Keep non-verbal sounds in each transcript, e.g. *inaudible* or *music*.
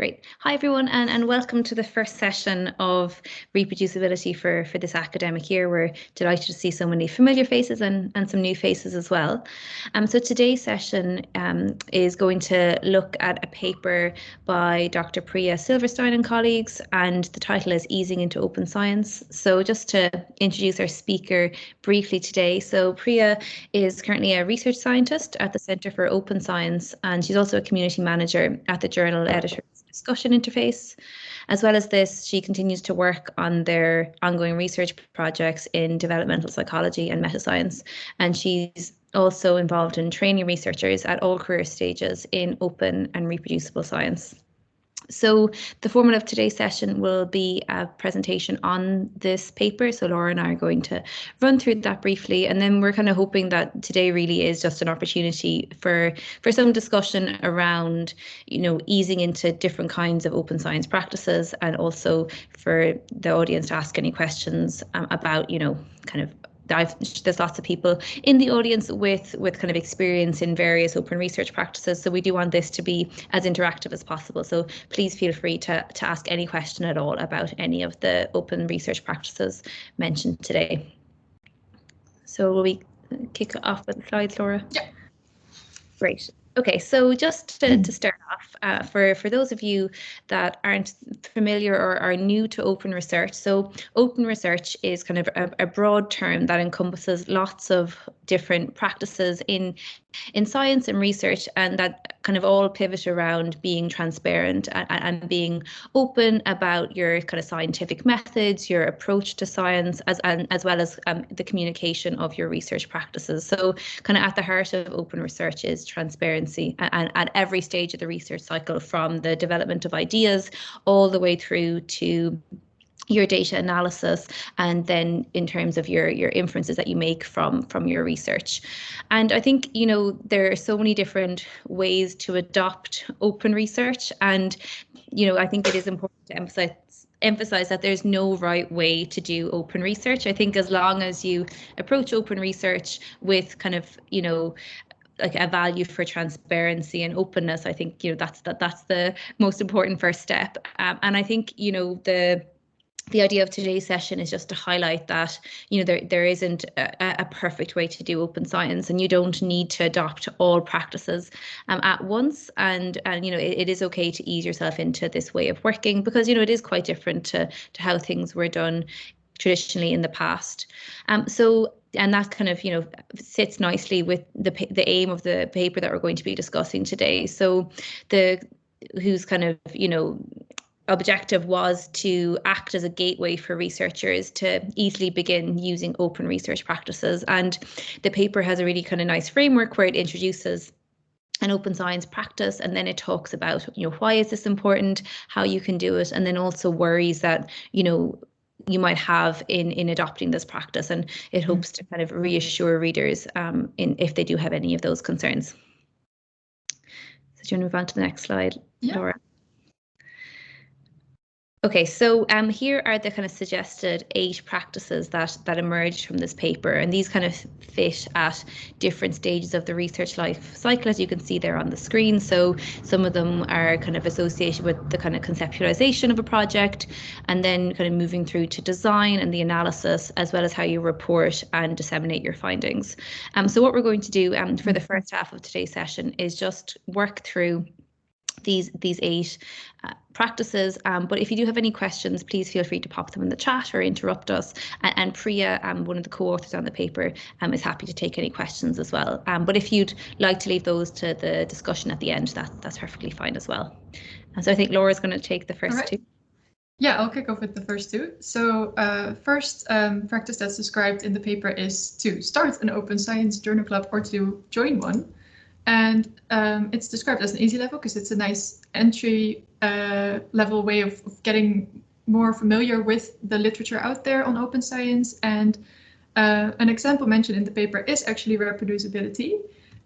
Great. Hi, everyone, and, and welcome to the first session of ReproducibiliTea for, for this academic year. We're delighted to see so many familiar faces and, and some new faces as well. Um, so today's session um, is going to look at a paper by Dr. Priya Silverstein and colleagues, and the title is Easing into Open Science. So just to introduce our speaker briefly today. So Priya is currently a research scientist at the Centre for Open Science, and she's also a community manager at the journal Editors discussion interface. As well as this, she continues to work on their ongoing research projects in developmental psychology and metascience. And she's also involved in training researchers at all career stages in open and reproducible science. So the format of today's session will be a presentation on this paper. So Laura and I are going to run through that briefly, and then we're kind of hoping that today really is just an opportunity for for some discussion around, you know, easing into different kinds of open science practices, and also for the audience to ask any questions um, about, you know, kind of I've, there's lots of people in the audience with with kind of experience in various open research practices. So we do want this to be as interactive as possible. So please feel free to, to ask any question at all about any of the open research practices mentioned today. So will we kick off with the slides, Laura? Yeah. Great. Okay, so just to, to start off, uh, for, for those of you that aren't familiar or are new to open research, so open research is kind of a, a broad term that encompasses lots of different practices in in science and research and that kind of all pivot around being transparent and, and being open about your kind of scientific methods your approach to science as and as well as um, the communication of your research practices. So kind of at the heart of open research is transparency and at every stage of the research cycle from the development of ideas all the way through to your data analysis and then in terms of your your inferences that you make from from your research. And i think you know there are so many different ways to adopt open research. And you know i think it is important to emphasize emphasize that there's no right way to do open research. I think as long as you approach open research with kind of you know like a value for transparency and openness i think you know that's that that's the most important first step. Um, and i think you know the the idea of today's session is just to highlight that you know there there isn't a, a, perfect way to do open science and you don't need to adopt all practices um, at once. And and you know it, it is okay to ease yourself into this way of working because you know it is quite different to to how things were done traditionally in the past. Um so and that kind of you know sits nicely with the the aim of the paper that we're going to be discussing today. So the who's kind of you know objective was to act as a gateway for researchers to easily begin using open research practices. And the paper has a really kind of nice framework where it introduces an open science practice and then it talks about you know why is this important how you can do it and then also worries that you know you might have in in adopting this practice and it mm-hmm. hopes to kind of reassure readers um, in if they do have any of those concerns so do you want to move on to the next slide yeah. Laura Okay, so um, here are the kind of suggested eight practices that that emerged from this paper, and these kind of fit at different stages of the research life cycle, as you can see there on the screen. So some of them are kind of associated with the kind of conceptualization of a project, and then kind of moving through to design and the analysis, as well as how you report and disseminate your findings. Um, so what we're going to do um, for the first half of today's session is just work through these these eight uh, practices. Um, but if you do have any questions, please feel free to pop them in the chat or interrupt us. And, and Priya, um, one of the co-authors on the paper, um, is happy to take any questions as well. Um, but if you'd like to leave those to the discussion at the end, that that's perfectly fine as well. And so I think Laura's going to take the first right. two. Yeah, I'll kick off with the first two. So uh, first um, practice that's described in the paper is to start an open science journal club or to join one. And um, it's described as an easy level because it's a nice entry uh, level way of, of, getting more familiar with the literature out there on open science. And uh, an example mentioned in the paper is actually ReproducibiliTea.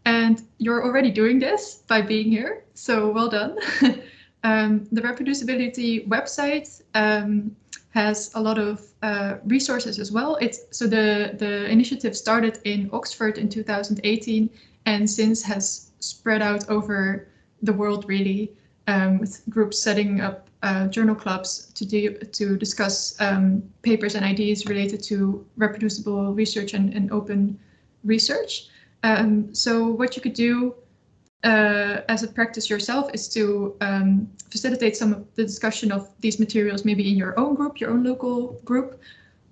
And you're already doing this by being here, so well done. *laughs* um, the ReproducibiliTea website um, has a lot of uh, resources as well. It's so the the initiative started in Oxford in 2018 and since has spread out over the world really. um, with groups setting up uh, journal clubs to do to discuss um, papers and ideas related to reproducible research and, and open research. Um, so what you could do uh, as a practice yourself is to um, facilitate some of the discussion of these materials maybe in your own group, your own local group,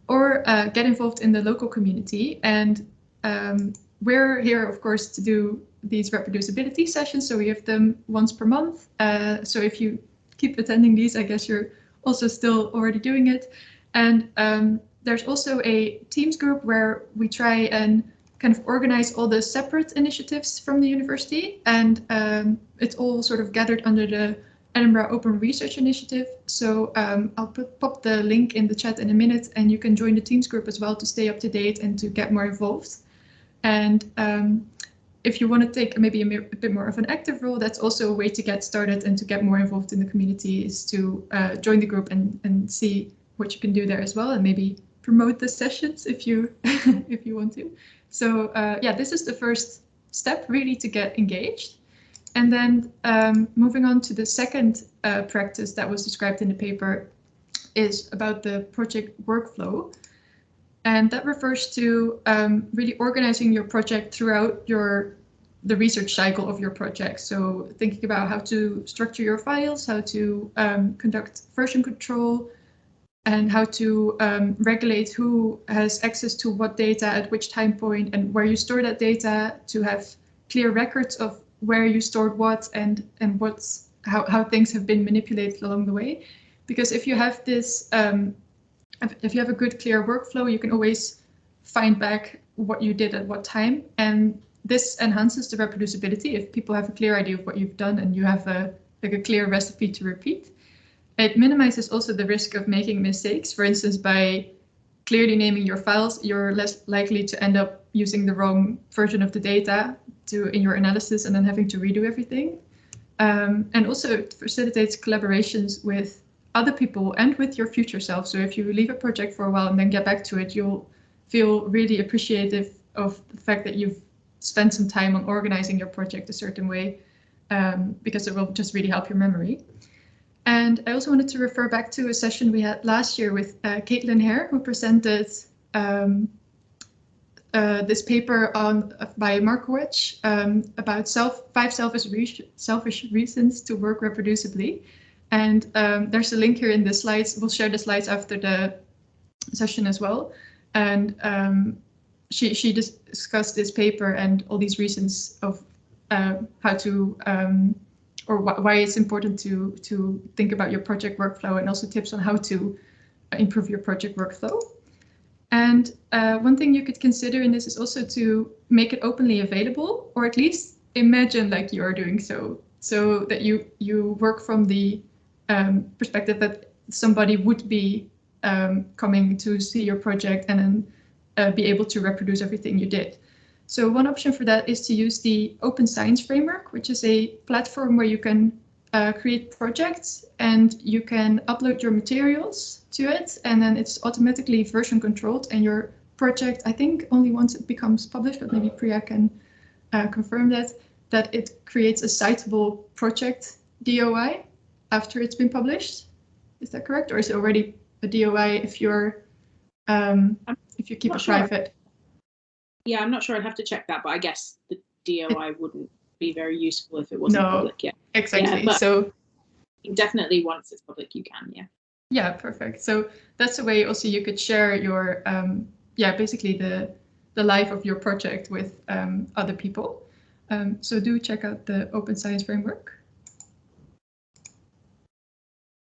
or uh, get involved in the local community. And um, we're here, of course, to do these ReproducibiliTea sessions. So we have them once per month. Uh, so if you keep attending these, I guess you're also still already doing it. And um, there's also a Teams group where we try and kind of organize all the separate initiatives from the university. And um, it's all sort of gathered under the Edinburgh Open Research Initiative. So um, I'll put, pop the link in the chat in a minute and you can join the Teams group as well to stay up to date and to get more involved. And um, if you want to take maybe a, a, bit more of an active role, that's also a way to get started and to get more involved in the community is to uh, join the group and, and see what you can do there as well and maybe promote the sessions if you *laughs* if you want to. So uh, yeah, this is the first step really to get engaged. And then um, moving on to the second uh, practice that was described in the paper is about the project workflow. And that refers to um, really organizing your project throughout your the research cycle of your project. So thinking about how to structure your files, how to um, conduct version control, and how to um, regulate who has access to what data at which time point and where you store that data to have clear records of where you stored what and and what's how, how things have been manipulated along the way. Because if you have this, um, if you have a good clear workflow, you can always find back what you did at what time. And this enhances the reproducibility if people have a clear idea of what you've done and you have a like a clear recipe to repeat. It minimizes also the risk of making mistakes. For instance, by clearly naming your files, you're less likely to end up using the wrong version of the data to in your analysis and then having to redo everything. Um, and also it facilitates collaborations with other people and with your future self. So if you leave a project for a while and then get back to it, you'll feel really appreciative of the fact that you've spent some time on organizing your project a certain way um, because it will just really help your memory. And I also wanted to refer back to a session we had last year with uh, Kaitlyn Hair, who presented um, uh, this paper on uh, by Markowetz um, about self five selfish re selfish reasons to work reproducibly. And um, there's a link here in the slides. We'll share the slides after the session as well. And um, she she discussed this paper and all these reasons of uh, how to um, or wh why it's important to to think about your project workflow and also tips on how to improve your project workflow. And uh, one thing you could consider in this is also to make it openly available, or at least imagine like you are doing so, so that you you work from the um, perspective that somebody would be um, coming to see your project and then uh, be able to reproduce everything you did. So one option for that is to use the Open Science Framework, which is a platform where you can uh, create projects and you can upload your materials to it and then it's automatically version controlled and your project, I think only once it becomes published, but maybe Priya can uh, confirm that, that it creates a citable project DOI after it's been published. Is that correct? Or is it already a DOI if you're um, if you keep it sure. private? Yeah, I'm not sure. I'd have to check that, but I guess the DOI wouldn't be very useful if it wasn't no, public yet. Exactly. Yeah, so definitely once it's public, you can. Yeah. Yeah, perfect. So that's a way also you could share your um, yeah basically the the life of your project with um, other people. Um, so do check out the Open Science Framework.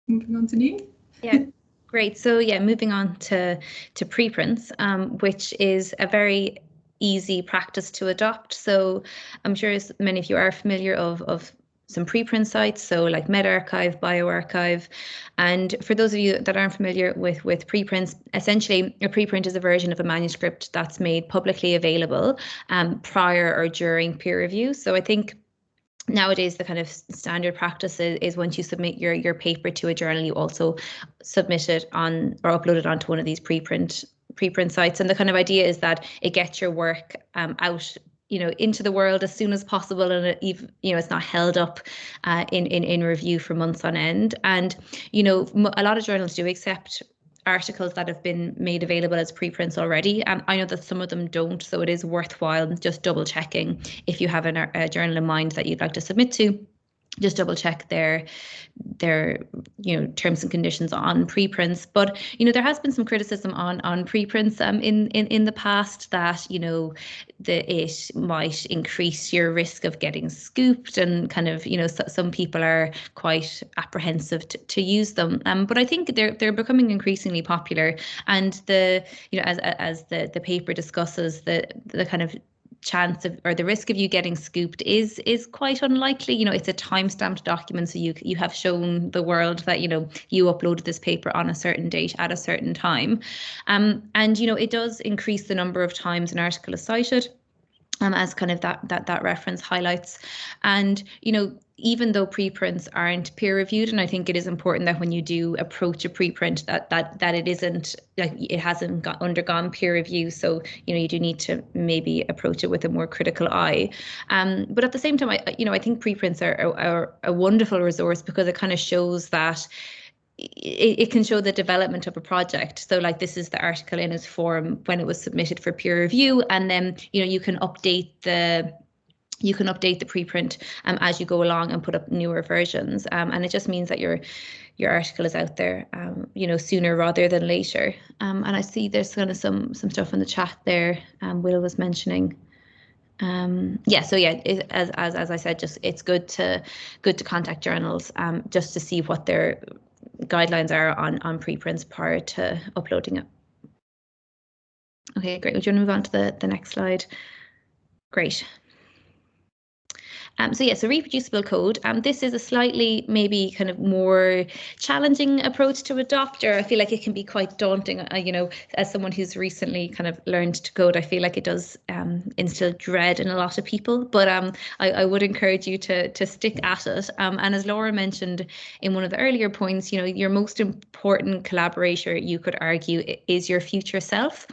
Moving on to Neen. Yeah. Great. So yeah, moving on to to preprints, um, which is a very easy practice to adopt. So I'm sure as many of you are familiar of, of some preprint sites, so like medRxiv, bioRxiv. And for those of you that aren't familiar with, with preprints, essentially a preprint is a version of a manuscript that's made publicly available um, prior or during peer review. So I think nowadays the kind of standard practice is, is, once you submit your your paper to a journal you also submit it on or upload it onto one of these preprint preprint sites. And the kind of idea is that it gets your work um, out you know into the world as soon as possible and it, you know it's not held up uh, in, in in review for months on end and you know a lot of journals do accept articles that have been made available as preprints already. and I know that some of them don't, so it is worthwhile just double checking if you have an, a journal in mind that you'd like to submit to just double check their their you know terms and conditions on preprints. But you know there has been some criticism on on preprints um in in in the past that you know that it might increase your risk of getting scooped and kind of you know so, some people are quite apprehensive to, to use them. Um but i think they're they're becoming increasingly popular. And the you know as as the the paper discusses the the kind of chance of or the risk of you getting scooped is is quite unlikely. You know it's a time-stamped document so you you have shown the world that you know you uploaded this paper on a certain date at a certain time. Um and you know it does increase the number of times an article is cited um, as kind of that that that reference highlights. And you know even though preprints aren't peer reviewed and i think it is important that when you do approach a preprint that that that it isn't like it hasn't got undergone peer review so you know you do need to maybe approach it with a more critical eye um, but at the same time i you know i think preprints are, are, are a wonderful resource because it kind of shows that it, can show the development of a project. So like this is the article in its form when it was submitted for peer review, and then you know you can update the you can update the preprint um, as you go along and put up newer versions. Um, and it just means that your your article is out there, um, you know, sooner rather than later. Um, and I see there's kind of some some stuff in the chat there. Um, Will was mentioning. Um, yeah, so yeah, it, as as as I said, just it's good to good to contact journals just to see what their guidelines are on on preprints prior to uploading it. Okay, great. Would you want to move on to the the next slide? Great. Um, so yeah, so reproducible code. Um, this is a slightly maybe kind of more challenging approach to adopt, or I feel like it can be quite daunting. Uh, you know, as someone who's recently kind of learned to code, I feel like it does um, instill dread in a lot of people. But um, I, I would encourage you to to stick at it. Um, and as Laura mentioned in one of the earlier points, you know, your most important collaborator, you could argue, is your future self,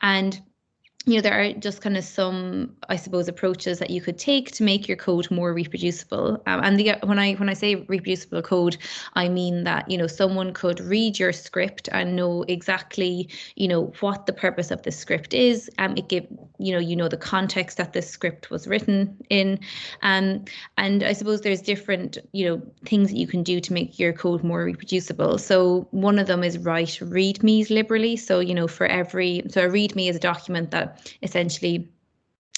and you know, there are just kind of some, I suppose, approaches that you could take to make your code more reproducible. Um, and the, when I when I say reproducible code, I mean that you know someone could read your script and know exactly you know what the purpose of the script is. Um, it give you know you know the context that this script was written in, um, and I suppose there's different you know things that you can do to make your code more reproducible. So one of them is write readmes liberally. So you know for every so a readme is a document that essentially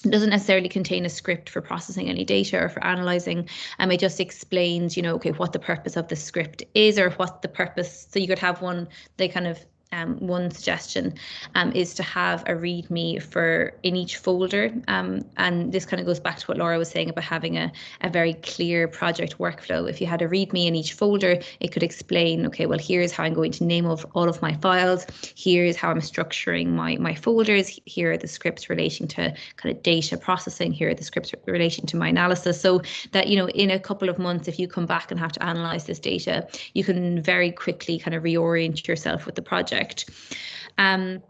doesn't necessarily contain a script for processing any data or for analyzing. Um it just explains you know okay what the purpose of the script is or what the purpose so you could have one they kind of um, one suggestion um, is to have a README for in each folder. Um, and this kind of goes back to what Laura was saying about having a, a very clear project workflow. If you had a README in each folder, it could explain, okay, well, here's how I'm going to name of all of my files. Here's how I'm structuring my, my folders. Here are the scripts relating to kind of data processing. Here are the scripts relating to my analysis. So that, you know, in a couple of months, if you come back and have to analyze this data, you can very quickly kind of reorient yourself with the project project. Um,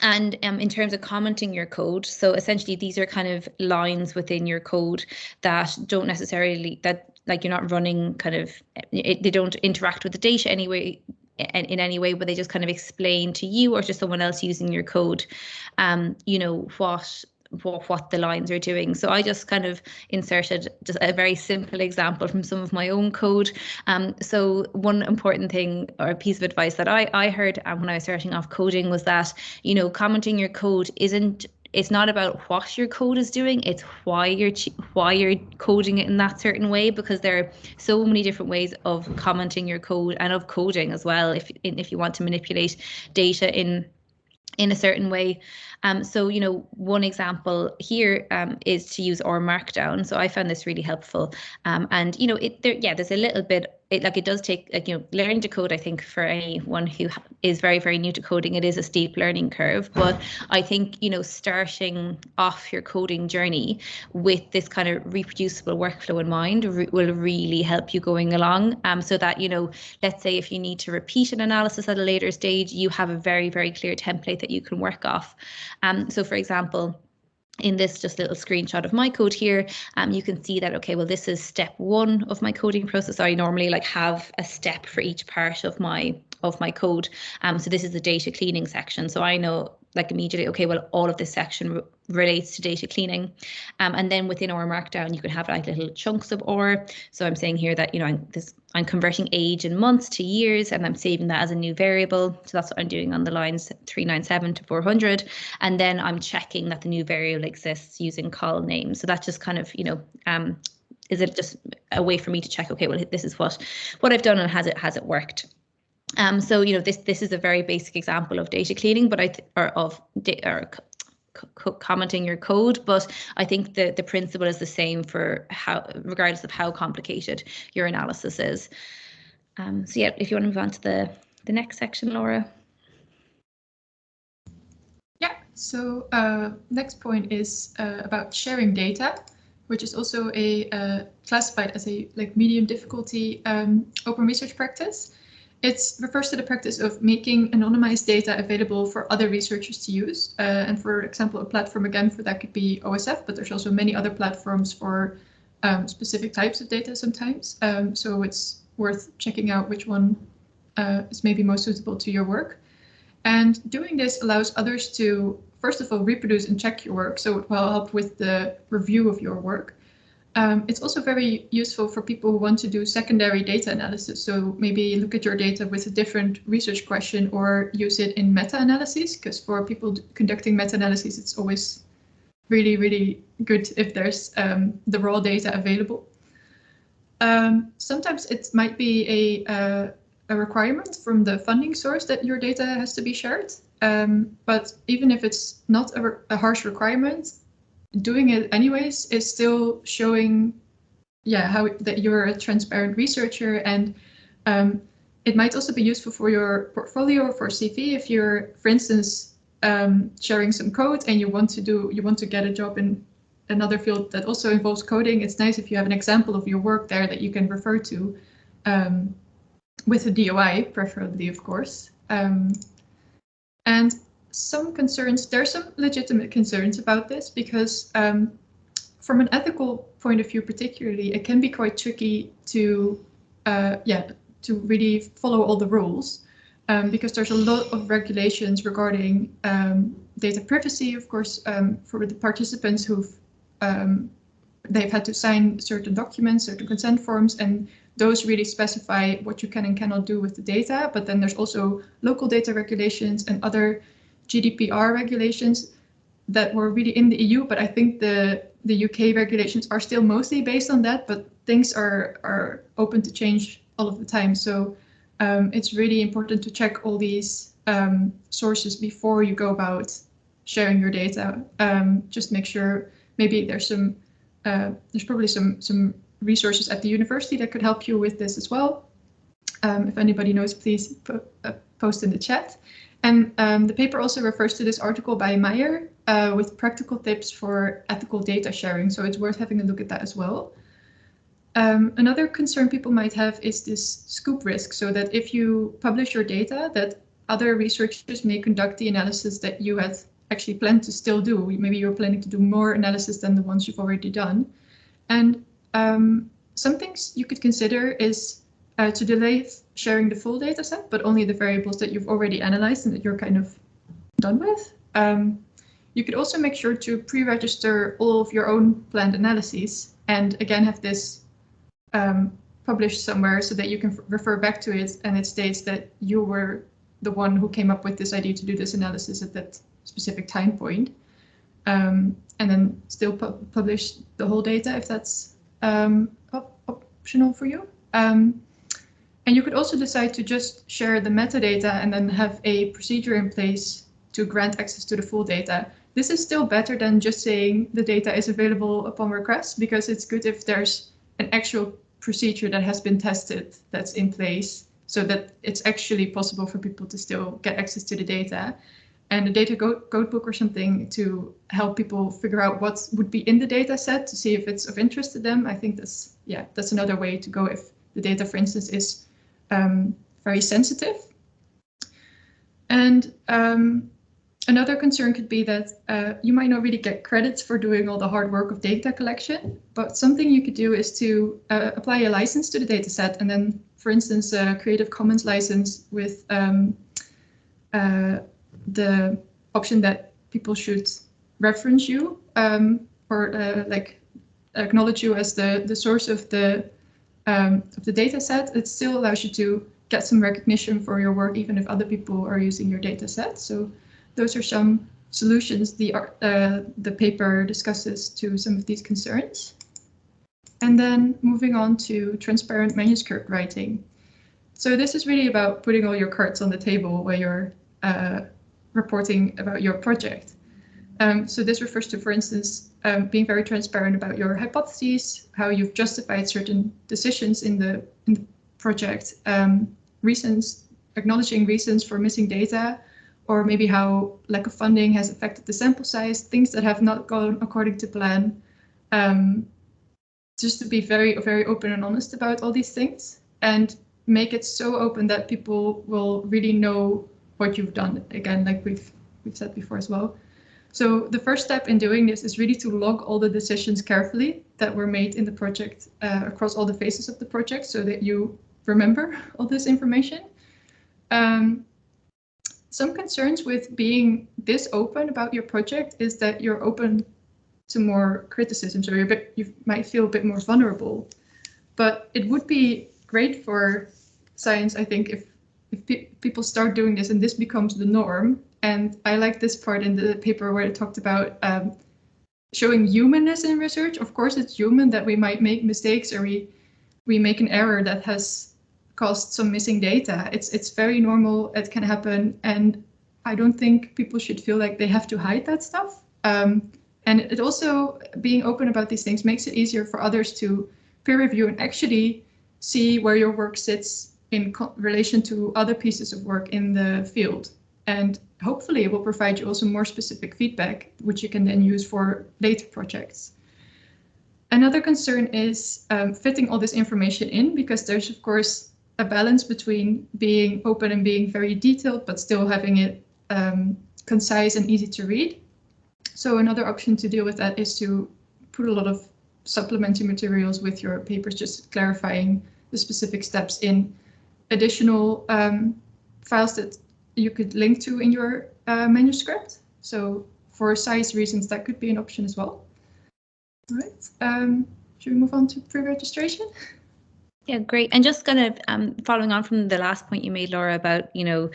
and um, in terms of commenting your code, so essentially these are kind of lines within your code that don't necessarily that like you're not running kind of it, they don't interact with the data anyway in, in any way, but they just kind of explain to you or to someone else using your code, um, you know what what, what the lines are doing. So I just kind of inserted just a very simple example from some of my own code. Um, so one important thing or a piece of advice that I, I heard um, when I was starting off coding was that, you know, commenting your code isn't it's not about what your code is doing it's why you're why you're coding it in that certain way because there are so many different ways of commenting your code and of coding as well if if you want to manipulate data in in a certain way um, so, you know, one example here um, is to use R Markdown. So I found this really helpful. Um, and, you know, it there, yeah, there's a little bit it like it does take like you know learning to code i think for anyone who is very very new to coding it is a steep learning curve. But i think you know starting off your coding journey with this kind of reproducible workflow in mind re- will really help you going along. Um so that you know let's say if you need to repeat an analysis at a later stage you have a very very clear template that you can work off. Um so for example in this just little screenshot of my code here, um, you can see that, okay, well, this is step one of my coding process. I normally like have a step for each part of my of my code. Um, so this is the data cleaning section. So I know like immediately, okay, well, all of this section relates to data cleaning. Um, and then within R Markdown, you can have like little chunks of OR. So I'm saying here that, you know, I'm, this, I'm converting age in months to years and I'm saving that as a new variable. So that's what I'm doing on the lines 397 to 400. And then I'm checking that the new variable exists using colnames. So that's just kind of, you know, um, is it just a way for me to check, okay, well, this is what, what I've done and has it, has it worked? Um, so you know this this is a very basic example of data cleaning, but I th- or of or commenting your code, but I think the the principle is the same for how regardless of how complicated your analysis is. Um, so yeah, if you want to move on to the the next section, Laura. Yeah. So uh, next point is uh, about sharing data, which is also a uh, classified as a like medium difficulty um, open research practice. It refers to the practice of making anonymized data available for other researchers to use. Uh, and for example, a platform again for that could be OSF, but there's also many other platforms for um, specific types of data sometimes. Um, so it's worth checking out which one uh, is maybe most suitable to your work. And doing this allows others to, first of all, reproduce and check your work. So it will help with the review of your work. Um, it's also very useful for people who want to do secondary data analysis. So maybe look at your data with a different research question or use it in meta-analysis, because for people conducting meta-analysis, it's always really, really good if there's um, the raw data available. Um, sometimes it might be a, uh, a requirement from the funding source that your data has to be shared. Um, but even if it's not a, a harsh requirement, doing it anyways is still showing yeah how that you're a transparent researcher and um, it might also be useful for your portfolio or for CV if you're for instance um, sharing some code and you want to do you want to get a job in another field that also involves coding. It's nice if you have an example of your work there that you can refer to um, with a DOI preferably of course. Um, and some concerns, there are some legitimate concerns about this because um, from an ethical point of view, particularly, it can be quite tricky to, uh, yeah, to really follow all the rules um, because there's a lot of regulations regarding um, data privacy, of course, um, for the participants who've um, they've had to sign certain documents, certain consent forms, and those really specify what you can and cannot do with the data. But then there's also local data regulations and other GDPR regulations that were really in the EU, but I think the the UK regulations are still mostly based on that, but things are are open to change all of the time. So um, it's really important to check all these um, sources before you go about sharing your data. Um, just make sure maybe there's some uh, there's probably some some resources at the university that could help you with this as well. Um, if anybody knows, please po uh, post in the chat. And um, the paper also refers to this article by Meyer uh, with practical tips for ethical data sharing. So it's worth having a look at that as well. Um, another concern people might have is this scoop risk. So that if you publish your data, that other researchers may conduct the analysis that you had actually planned to still do. Maybe you're planning to do more analysis than the ones you've already done. And um, some things you could consider is uh, to delay sharing the full data set, but only the variables that you've already analyzed and that you're kind of done with. Um, you could also make sure to pre-register all of your own planned analyses and again have this um, published somewhere so that you can refer back to it and it states that you were the one who came up with this idea to do this analysis at that specific time point. Um, and then still pu publish the whole data if that's um, op optional for you. Um, and you could also decide to just share the metadata and then have a procedure in place to grant access to the full data. This is still better than just saying the data is available upon request because it's good if there's an actual procedure that has been tested that's in place so that it's actually possible for people to still get access to the data and a data code book or something to help people figure out what would be in the data set to see if it's of interest to them. I think that's, yeah, that's another way to go if the data, for instance, is um, very sensitive. And um, another concern could be that uh, you might not really get credits for doing all the hard work of data collection, but something you could do is to uh, apply a license to the data set and then, for instance, a Creative Commons license with um, uh, the option that people should reference you um, or uh, like acknowledge you as the, the source of the um, of the data set, it still allows you to get some recognition for your work, even if other people are using your data set. So those are some solutions the, uh, the paper discusses to some of these concerns. And then moving on to transparent manuscript writing. So this is really about putting all your cards on the table where you're uh, reporting about your project. Um, so this refers to, for instance, um, being very transparent about your hypotheses, how you've justified certain decisions in the, in the project, um, reasons, acknowledging reasons for missing data, or maybe how lack of funding has affected the sample size, things that have not gone according to plan. Um, just to be very, very open and honest about all these things and make it so open that people will really know what you've done. Again, like we've we've said before as well. So the first step in doing this is really to log all the decisions carefully that were made in the project uh, across all the phases of the project so that you remember *laughs* all this information. Um, some concerns with being this open about your project is that you're open to more criticism, so you're bit, you might feel a bit more vulnerable. But it would be great for science, I think, if if pe people start doing this and this becomes the norm, and I like this part in the paper where it talked about um, showing humanness in research. Of course, it's human that we might make mistakes or we we make an error that has caused some missing data. It's it's very normal. It can happen, and I don't think people should feel like they have to hide that stuff. Um, and it also being open about these things makes it easier for others to peer review and actually see where your work sits in relation to other pieces of work in the field. And hopefully it will provide you also more specific feedback, which you can then use for later projects. Another concern is um, fitting all this information in because there's of course a balance between being open and being very detailed, but still having it um, concise and easy to read. So another option to deal with that is to put a lot of supplementary materials with your papers, just clarifying the specific steps in additional um, files that you could link to in your uh, manuscript. So for size reasons, that could be an option as well. All right, um, should we move on to pre-registration? Yeah, great. And just kind of um, following on from the last point you made, Laura, about, you know,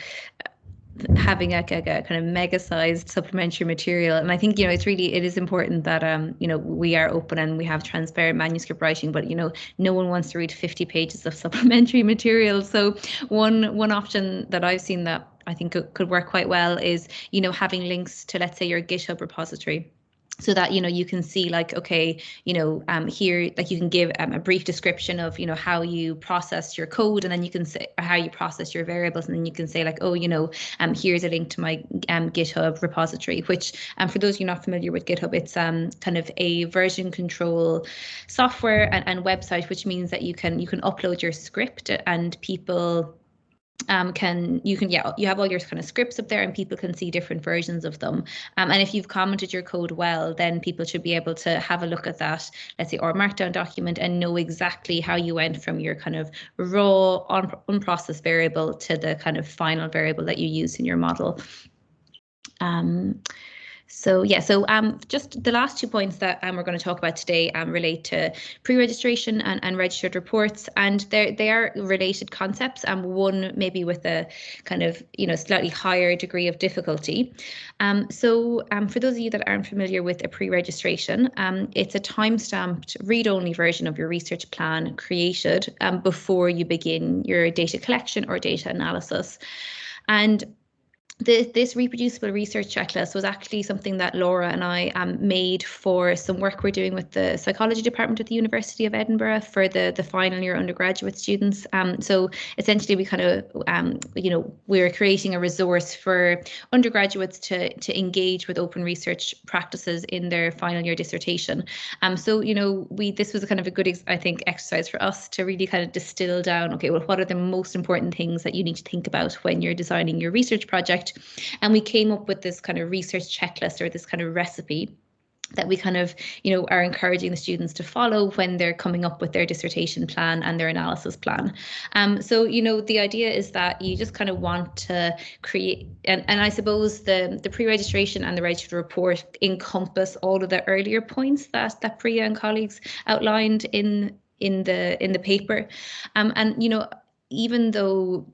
having a, a, a, kind of mega sized supplementary material and i think you know it's really it is important that um you know we are open and we have transparent manuscript writing but you know no one wants to read 50 pages of *laughs* supplementary material so one one option that i've seen that i think it could work quite well is you know having links to let's say your github repository so that you know you can see like okay you know um here like you can give um, a brief description of you know how you process your code and then you can say how you process your variables and then you can say like oh you know um here's a link to my um github repository which um for those of you not familiar with github it's um kind of a version control software and, and website which means that you can you can upload your script and people um, can you can yeah you have all your kind of scripts up there and people can see different versions of them. Um, and if you've commented your code well then people should be able to have a look at that let's say R markdown document and know exactly how you went from your kind of raw un unprocessed variable to the kind of final variable that you use in your model. Um, so yeah, so um, just the last two points that um, we're going to talk about today um, relate to pre-registration and, and registered reports, and they they are related concepts. And um, one maybe with a kind of you know slightly higher degree of difficulty. Um, so um, for those of you that aren't familiar with a pre-registration, it's a time-stamped read-only version of your research plan created before you begin your data collection or data analysis. And this reproducible research checklist was actually something that Laura and I um, made for some work we're doing with the psychology department at the University of Edinburgh for the, the final year undergraduate students. Um, so essentially we kind of, um, you know, we we're creating a resource for undergraduates to, to engage with open research practices in their final year dissertation. Um, so, you know, we this was a kind of a good, I think, exercise for us to really kind of distill down, okay, well, what are the most important things that you need to think about when you're designing your research project? And we came up with this kind of research checklist or this kind of recipe that we kind of you know are encouraging the students to follow when they're coming up with their dissertation plan and their analysis plan. Um, so you know the idea is that you just kind of want to create and, and i suppose the the pre-registration and the registered report encompass all of the earlier points that that priya and colleagues outlined in in the in the paper. Um, and you know even though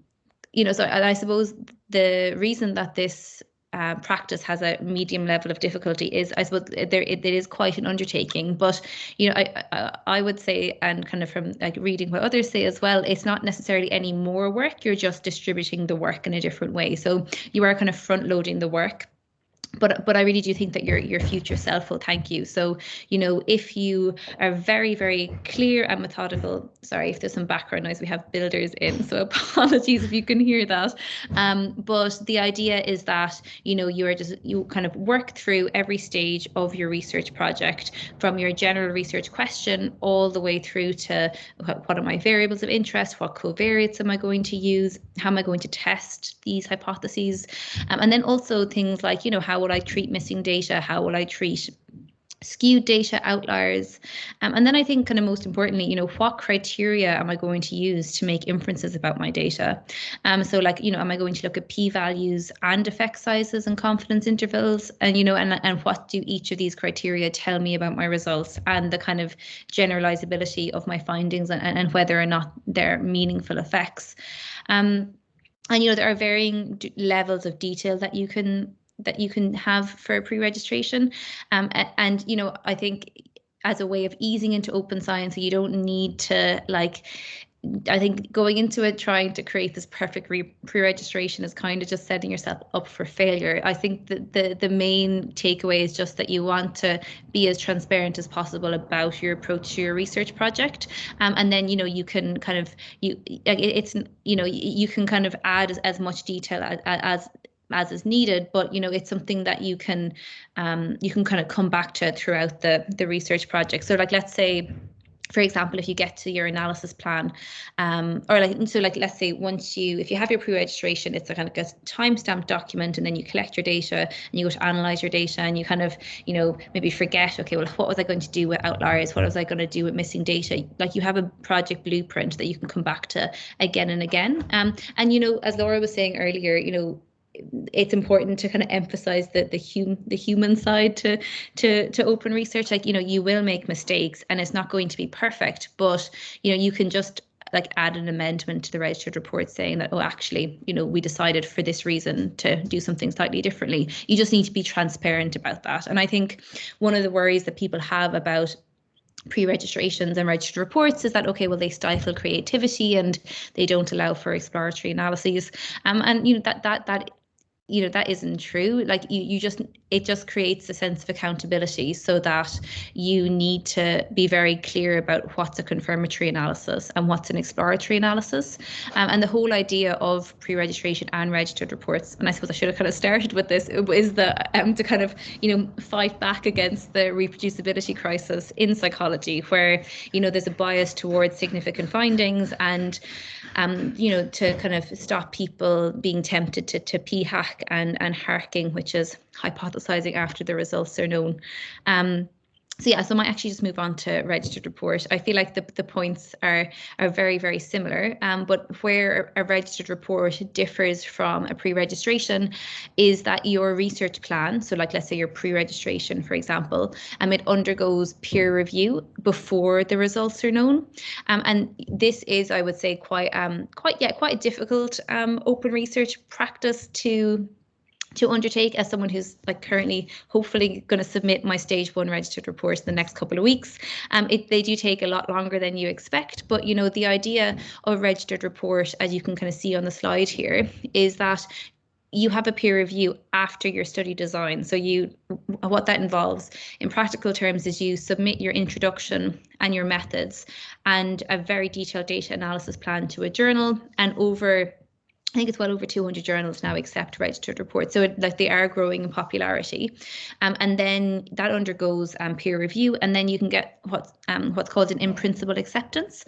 you know so i suppose the reason that this uh, practice has a medium level of difficulty is I suppose there it, it is quite an undertaking but you know I, I, I would say and kind of from like reading what others say as well it's not necessarily any more work you're just distributing the work in a different way. So you are kind of front loading the work but but I really do think that your your future self will thank you. So you know if you are very very clear and methodical. Sorry if there's some background noise. We have builders in, so *laughs* apologies if you can hear that. Um, but the idea is that you know you are just you kind of work through every stage of your research project from your general research question all the way through to what are my variables of interest, what covariates am I going to use, how am I going to test these hypotheses, um, and then also things like you know how will I treat missing data? How will I treat skewed data outliers? Um, and then i think kind of most importantly you know what criteria am i going to use to make inferences about my data? Um, so like you know am i going to look at p values and effect sizes and confidence intervals? And you know and, and what do each of these criteria tell me about my results and the kind of generalizability of my findings and, and whether or not they're meaningful effects? Um, and you know there are varying levels of detail that you can that you can have for pre-registration. Um, and, you know, I think as a way of easing into open science, you don't need to like I think going into it trying to create this perfect pre-registration is kind of just setting yourself up for failure. I think that the the main takeaway is just that you want to be as transparent as possible about your approach to your research project, um, and then you know you can kind of you it's you know you can kind of add as, as much detail as, as as is needed but you know it's something that you can um, you can kind of come back to throughout the the research project so like let's say for example, if you get to your analysis plan, um, or like so, like let's say once you, if you have your pre-registration, it's a kind of a timestamp document, and then you collect your data and you go to analyze your data, and you kind of, you know, maybe forget, okay, well, what was I going to do with outliers? What was I going to do with missing data? Like you have a project blueprint that you can come back to again and again. Um, and you know, as Laura was saying earlier, you know, it's important to kind of emphasize the the hum the human side to to to open research. Like you know you will make mistakes and it's not going to be perfect but you know you can just like add an amendment to the registered report saying that oh actually you know we decided for this reason to do something slightly differently. You just need to be transparent about that. And i think one of the worries that people have about pre-registrations and registered reports is that okay well they stifle creativity and they don't allow for exploratory analyses. Um, and you know that that that you know that isn't true. Like you, you just it just creates a sense of accountability so that you need to be very clear about what's a confirmatory analysis and what's an exploratory analysis. Um, and the whole idea of pre-registration and registered reports and i suppose i should have kind of started with this is the um, to kind of you know fight back against the reproducibility crisis in psychology where you know there's a bias towards significant findings and um, you know to kind of stop people being tempted to to p hack and and harking which is hypothesizing after the results are known. Um, so yeah, so I might actually just move on to registered report. I feel like the, the points are are very, very similar. Um, but where a registered report differs from a pre-registration is that your research plan, so like let's say your pre-registration, for example, um, it undergoes peer review before the results are known. Um, and this is, I would say, quite um quite yeah, quite a difficult um open research practice to to undertake as someone who's like currently hopefully going to submit my stage one registered report in the next couple of weeks um it, they do take a lot longer than you expect but you know the idea of registered report as you can kind of see on the slide here is that you have a peer review after your study design. So you, what that involves in practical terms is you submit your introduction and your methods and a very detailed data analysis plan to a journal and over I think it's well over 200 journals now accept registered reports. So it, like they are growing in popularity. Um, and then that undergoes um, peer review and then you can get what's, um, what's called an in-principle acceptance.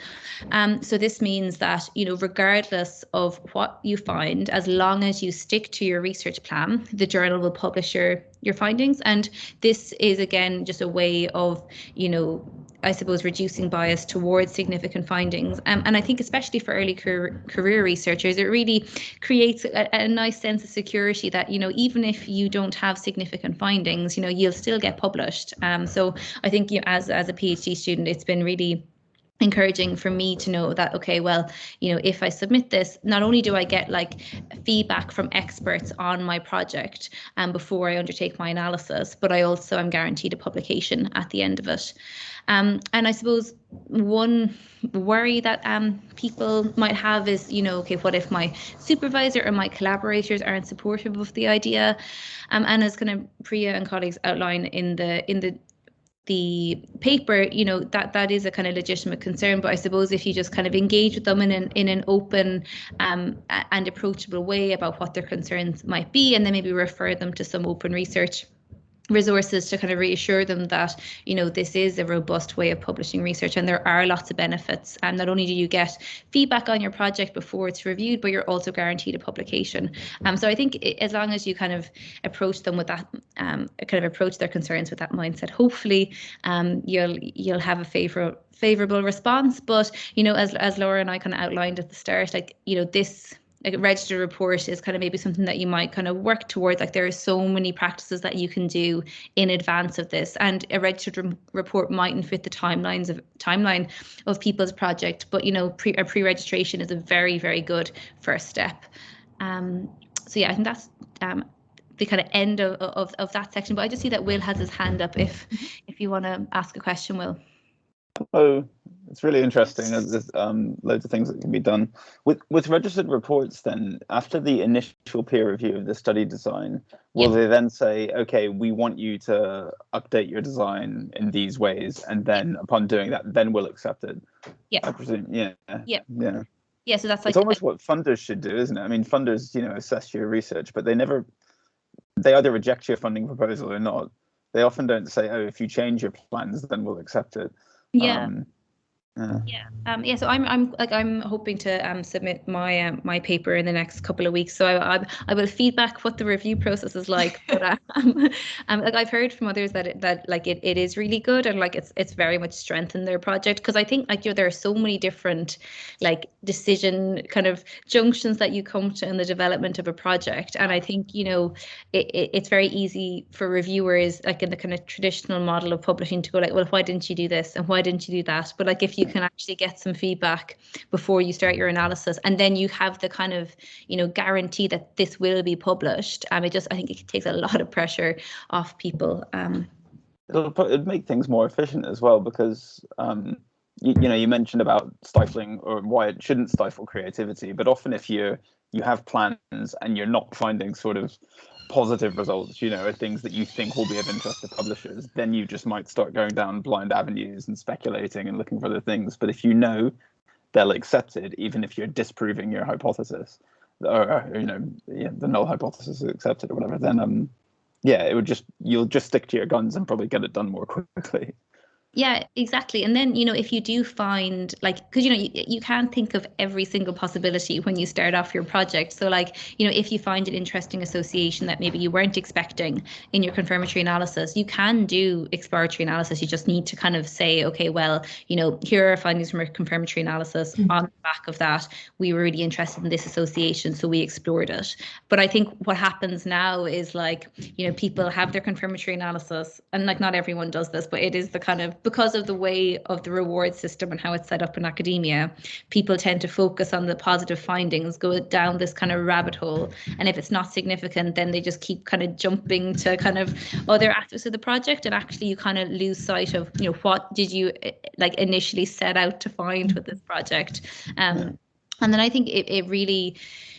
Um, so this means that, you know, regardless of what you find, as long as you stick to your research plan, the journal will publish your, your findings. And this is, again, just a way of, you know, I suppose, reducing bias towards significant findings. Um, and I think, especially for early career, career researchers, it really creates a, a, nice sense of security that, you know, even if you don't have significant findings, you know, you'll still get published. Um, so I think you know, as, as a PhD student, it's been really encouraging for me to know that okay well you know if i submit this not only do i get like feedback from experts on my project um, before i undertake my analysis but i also am guaranteed a publication at the end of it um, and I suppose one worry that um, people might have is, you know, okay, what if my supervisor or my collaborators aren't supportive of the idea? Um, and as kind of Priya and colleagues outline in the in the the paper, you know, that that is a kind of legitimate concern. But I suppose if you just kind of engage with them in an in an open um, and approachable way about what their concerns might be, and then maybe refer them to some open research resources to kind of reassure them that you know this is a robust way of publishing research and there are lots of benefits. And not only do you get feedback on your project before it's reviewed but you're also guaranteed a publication. Um, so i think as long as you kind of approach them with that um, kind of approach their concerns with that mindset hopefully um, you'll you'll have a favor favorable response. But you know as as laura and i kind of outlined at the start like you know this a registered report is kind of maybe something that you might kind of work towards. Like there are so many practices that you can do in advance of this and a registered re report mightn't fit the timelines of timeline of people's project but you know pre, a pre-registration is a very very good first step. Um, so yeah i think that's um, the kind of end of, of, of that section but i just see that will has his hand up if mm-hmm. if you want to ask a question will. Oh, it's really interesting. There's um, loads of things that can be done with with registered reports. Then, after the initial peer review of the study design, will they then say, "Okay, we want you to update your design in these ways," and then upon doing that, then we'll accept it? Yeah, I presume. Yeah. Yeah. Yeah. Yeah. So that's like it's almost what funders should do, isn't it? I mean, funders, you know, assess your research, but they never they either reject your funding proposal or not. They often don't say, "Oh, if you change your plans, then we'll accept it." Yeah. Um, uh, yeah. Um, yeah. So I'm I'm like I'm hoping to um, submit my um, my paper in the next couple of weeks. So I, I, I will feedback what the review process is like. *laughs* but um, um, like I've heard from others that it, that like it, it is really good and like it's it's very much strengthened their project because I think like you know there are so many different like decision kind of junctions that you come to in the development of a project and I think you know it, it it's very easy for reviewers like in the kind of traditional model of publishing to go like well why didn't you do this and why didn't you do that but like if you can actually get some feedback before you start your analysis. And then you have the kind of you know guarantee that this will be published. Um it just i think it takes a *laughs* lot of pressure off people. Um it'll, it'll make things more efficient as well because um you, you know you mentioned about stifling or why it shouldn't stifle creativity. But often if you you have plans and you're not finding sort of positive results, you know, are things that you think will be of interest to publishers, then you just might start going down blind avenues and speculating and looking for other things. But if you know they'll accept it, even if you're disproving your hypothesis, or you know, yeah, the null hypothesis is accepted or whatever, then um, yeah, it would just you'll just stick to your guns and probably get it done more *laughs* quickly. Yeah, exactly. And then, you know, if you do find like, because, you know, you, you can't think of every single possibility when you start off your project. So, like, you know, if you find an interesting association that maybe you weren't expecting in your confirmatory analysis, you can do exploratory analysis. You just need to kind of say, okay, well, you know, here are findings from our confirmatory analysis. Mm-hmm. On the back of that, we were really interested in this association. So we explored it. But I think what happens now is like, you know, people have their confirmatory analysis, and like, not everyone does this, but it is the kind of because of the way of the reward system and how it's set up in academia, people tend to focus on the positive findings, go down this kind of rabbit hole. And if it's not significant, then they just keep kind of jumping to kind of other aspects of the project. And actually you kind of lose sight of, you know, what did you eh, like initially set out to find with this project? Um, and then I think it, it really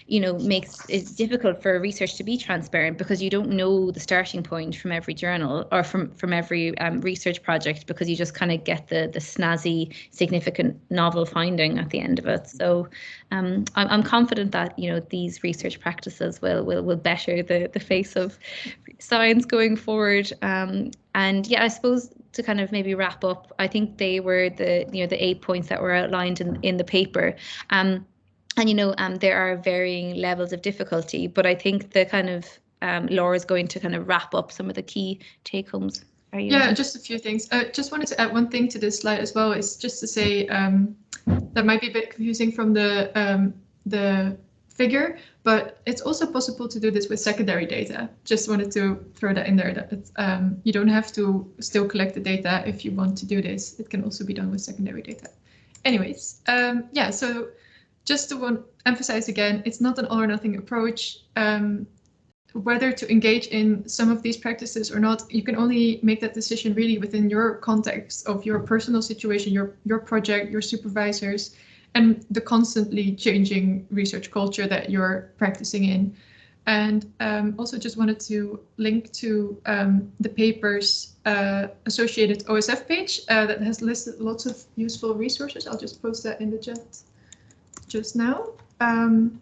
you know makes it difficult for research to be transparent because you don't know the starting point from every journal or from from every um, research project because you just kind of get the the snazzy significant novel finding at the end of it so um, I'm, I'm confident that you know these research practices will will will better the the face of science going forward um, and yeah I suppose to kind of maybe wrap up, I think they were the you know the eight points that were outlined in in the paper. Um, and you know um, there are varying levels of difficulty, but I think the kind of um, Laura is going to kind of wrap up some of the key take homes. Are you? Yeah, just a few things. I uh, just wanted to add one thing to this slide as well. Is just to say um, that might be a bit confusing from the um, the figure, but it's also possible to do this with secondary data. Just wanted to throw that in there that um, you don't have to still collect the data if you want to do this. It can also be done with secondary data. Anyways, um, yeah, so just to emphasize again, it's not an all or nothing approach. Um, whether to engage in some of these practices or not, you can only make that decision really within your context of your personal situation, your, your project, your supervisors, and the constantly changing research culture that you're practicing in. And um, also just wanted to link to um, the paper's uh, associated OSF page uh, that has listed lots of useful resources. I'll just post that in the chat just now. Um,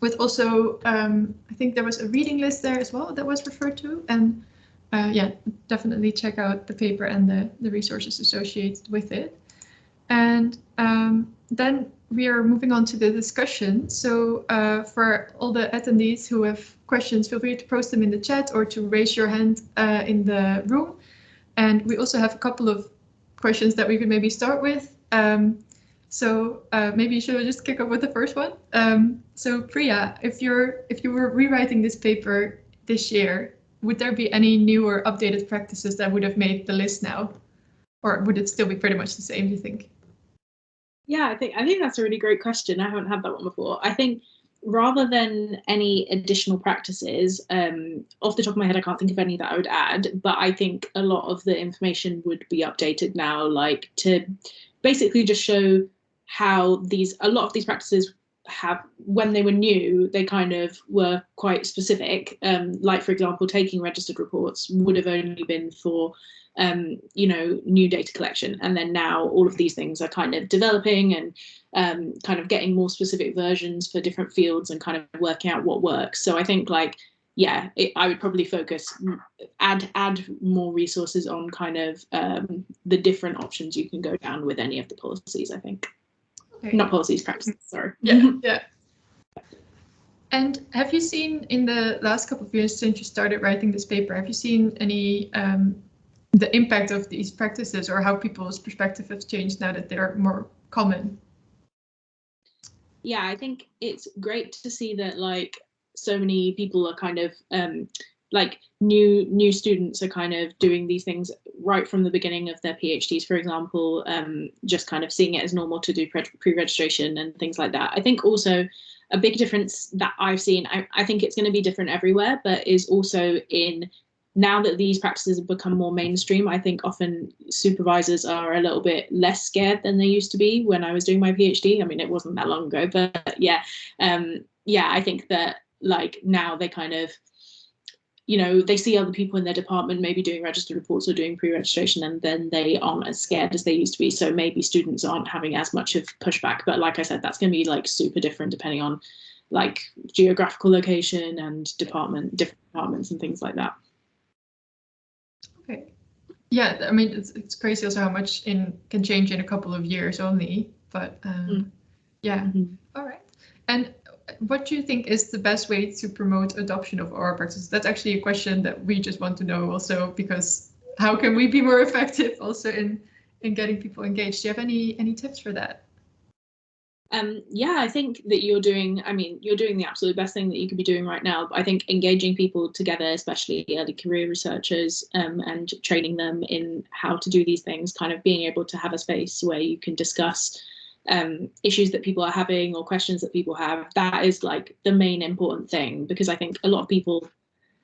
with also, um, I think there was a reading list there as well that was referred to. And uh, yeah, definitely check out the paper and the, the resources associated with it. And um, then we are moving on to the discussion. So uh, for all the attendees who have questions, feel free to post them in the chat or to raise your hand uh, in the room. And we also have a couple of questions that we could maybe start with. Um, so uh, maybe should just kick off with the first one. Um, so Priya, if you're if you were rewriting this paper this year, would there be any new or updated practices that would have made the list now? Or would it still be pretty much the same, do you think? Yeah, I think I think that's a really great question. I haven't had that one before. I think rather than any additional practices, um, off the top of my head, I can't think of any that I would add, but I think a lot of the information would be updated now, like to basically just show how these a lot of these practices have when they were new they kind of were quite specific um, like for example taking registered reports would have only been for um, you know, new data collection. And then now all of these things are kind of developing and um, kind of getting more specific versions for different fields and kind of working out what works. So I think like, yeah, it, I would probably focus, add add more resources on kind of um, the different options you can go down with any of the policies, I think. Not policies, practices, sorry. Yeah, yeah. And have you seen in the last couple of years since you started writing this paper, have you seen any um, the impact of these practices or how people's perspective has changed now that they're more common? Yeah, I think it's great to see that like so many people are kind of um, like new new students are kind of doing these things right from the beginning of their PhDs, for example, um, just kind of seeing it as normal to do pre-registration and things like that. I think also a big difference that I've seen, I, I think it's going to be different everywhere, but is also in now that these practices have become more mainstream, I think often supervisors are a little bit less scared than they used to be when I was doing my PhD. I mean, it wasn't that long ago, but yeah, um, yeah, I think that like now they kind of, you know, they see other people in their department maybe doing registered reports or doing pre-registration and then they aren't as scared as they used to be. So maybe students aren't having as much of pushback. But like I said, that's going to be like super different depending on like geographical location and department, different departments and things like that. Okay. Yeah, I mean, it's, it's crazy also how much in can change in a couple of years only, but um, mm. yeah. Mm -hmm. All right. And what do you think is the best way to promote adoption of our practices? That's actually a question that we just want to know also, because how can we be more *laughs* effective also in, in getting people engaged? Do you have any, any tips for that? Um, yeah, I think that you're doing, I mean, you're doing the absolute best thing that you could be doing right now. I think engaging people together, especially early career researchers um, and training them in how to do these things, kind of being able to have a space where you can discuss um, issues that people are having or questions that people have, that is like the main important thing because I think a lot of people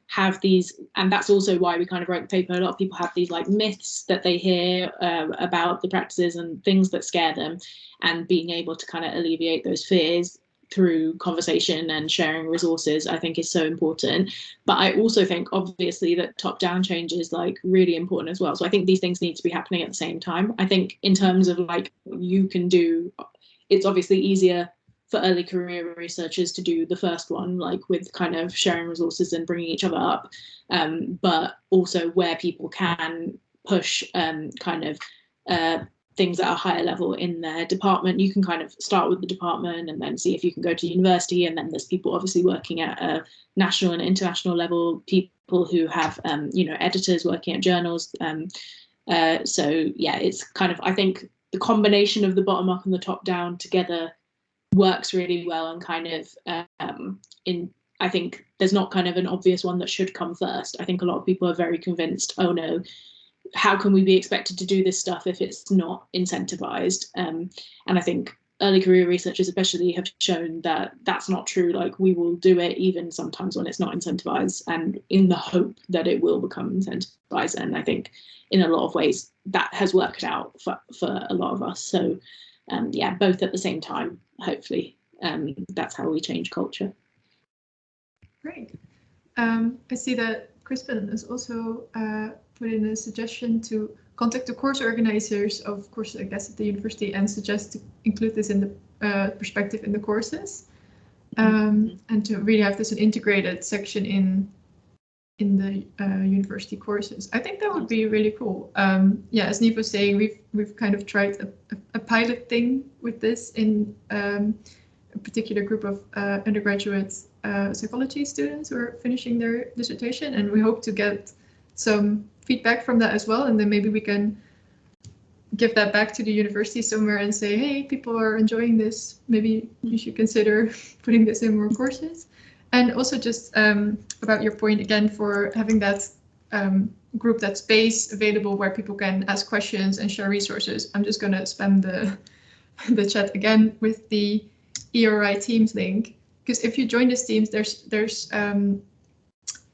have these, and that's also why we kind of wrote the paper. A lot of people have these like myths that they hear uh, about the practices and things that scare them, and being able to kind of alleviate those fears through conversation and sharing resources i think is so important. But i also think obviously that top down change is like really important as well. So i think these things need to be happening at the same time. I think in terms of like you can do it's obviously easier for early career researchers to do the first one, like with kind of sharing resources and bringing each other up, um, but also where people can push um, kind of uh, things at a higher level in their department. You can kind of start with the department and then see if you can go to university. And then there's people obviously working at a national and international level, people who have, um, you know, editors working at journals. Um, uh, so yeah, it's kind of, I think the combination of the bottom up and the top down together works really well and kind of um, in I think there's not kind of an obvious one that should come first. I think a lot of people are very convinced, oh no, how can we be expected to do this stuff if it's not incentivized? Um, and I think early career researchers especially have shown that that's not true. Like we will do it even sometimes when it's not incentivized and in the hope that it will become incentivized. And I think in a lot of ways that has worked out for, for a lot of us. So um, yeah, both at the same time, hopefully. Um, that's how we change culture. Great. Um, I see that Crispin is also uh, put in a suggestion to contact the course organizers of courses, I guess, at the university and suggest to include this in the uh, perspective in the courses. Um, and to really have this an integrated section in in the uh, university courses. I think that would be really cool. Um, yeah, as Neve was saying, we've we've kind of tried a, a pilot thing with this in um, a particular group of uh, undergraduate uh, psychology students who are finishing their dissertation, and we hope to get some feedback from that as well, and then maybe we can give that back to the university somewhere and say, hey, people are enjoying this. Maybe you should consider *laughs* putting this in more courses. And also just um, about your point again for having that um, group, that space available where people can ask questions and share resources. I'm just going to spam the, *laughs* the chat again with the EORI Teams link. Because if you join this Teams, there's there's um,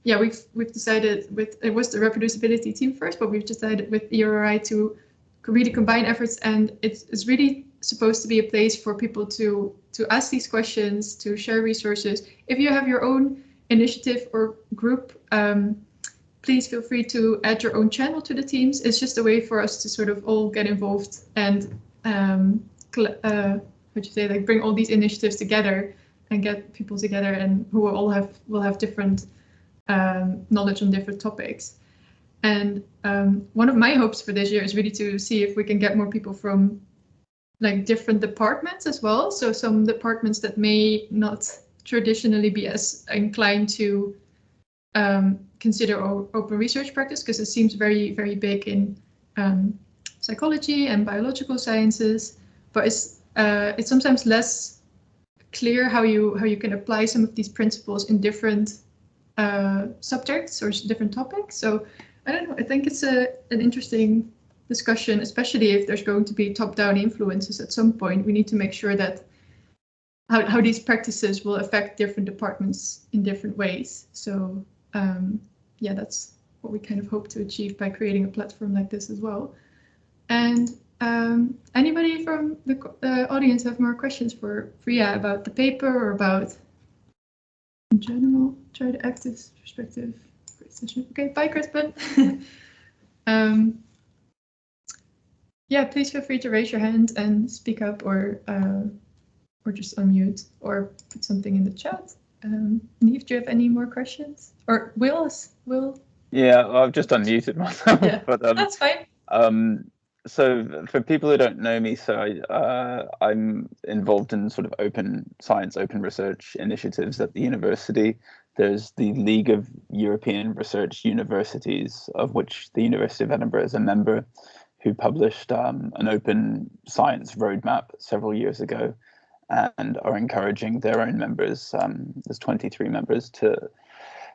yeah we've we've decided with it was the reproducibility team first, but we've decided with EORI to really combine efforts and it's, it's really supposed to be a place for people to to ask these questions, to share resources. If you have your own initiative or group, um, please feel free to add your own channel to the teams. It's just a way for us to sort of all get involved and um, uh, you say, like bring all these initiatives together and get people together and who will all have will have different um, knowledge on different topics. And um, one of my hopes for this year is really to see if we can get more people from like different departments as well. So some departments that may not traditionally be as inclined to um, consider open research practice because it seems very, very big in um, psychology and biological sciences, but it's uh, it's sometimes less clear how you how you can apply some of these principles in different uh, subjects or different topics. So I don't know. I think it's a an interesting discussion, especially if there's going to be top-down influences at some point. We need to make sure that how, how these practices will affect different departments in different ways. So um, yeah, that's what we kind of hope to achieve by creating a platform like this as well. And um, anybody from the uh, audience have more questions for Priya about the paper or about in general, try to active perspective. Okay, bye, Crispin. *laughs* um, yeah, please feel free to raise your hand and speak up or uh, or just unmute or put something in the chat. Um, Neve, do you have any more questions? Or Will? Will? Yeah, I've just unmuted myself. Yeah, *laughs* but, um, that's fine. Um, so for people who don't know me, so I, uh, I'm involved in sort of open science, open research initiatives at the university. There's the League of European Research Universities, of which the University of Edinburgh is a member who published um, an open science roadmap several years ago and are encouraging their own members, um, there's 23 members, to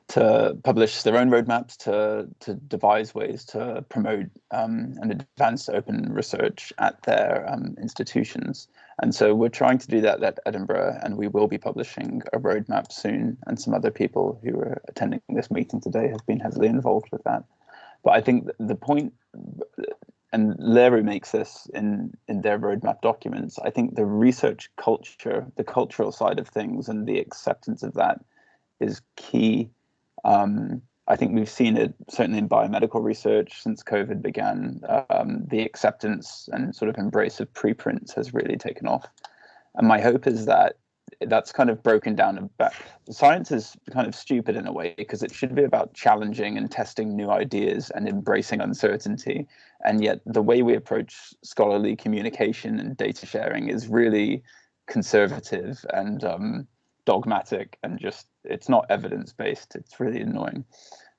to publish their own roadmaps, to to devise ways to promote um, and advance open research at their um, institutions. And so we're trying to do that at Edinburgh, and we will be publishing a roadmap soon. And some other people who are attending this meeting today have been heavily involved with that. But I think the point and LERU makes this in in their roadmap documents. I think the research culture, the cultural side of things, and the acceptance of that is key. Um, I think we've seen it certainly in biomedical research since COVID began. Um, the acceptance and sort of embrace of preprints has really taken off. And my hope is that that's kind of broken down. Science is kind of stupid in a way because it should be about challenging and testing new ideas and embracing uncertainty. And yet, the way we approach scholarly communication and data sharing is really conservative and um, dogmatic and just it's not evidence based. It's really annoying.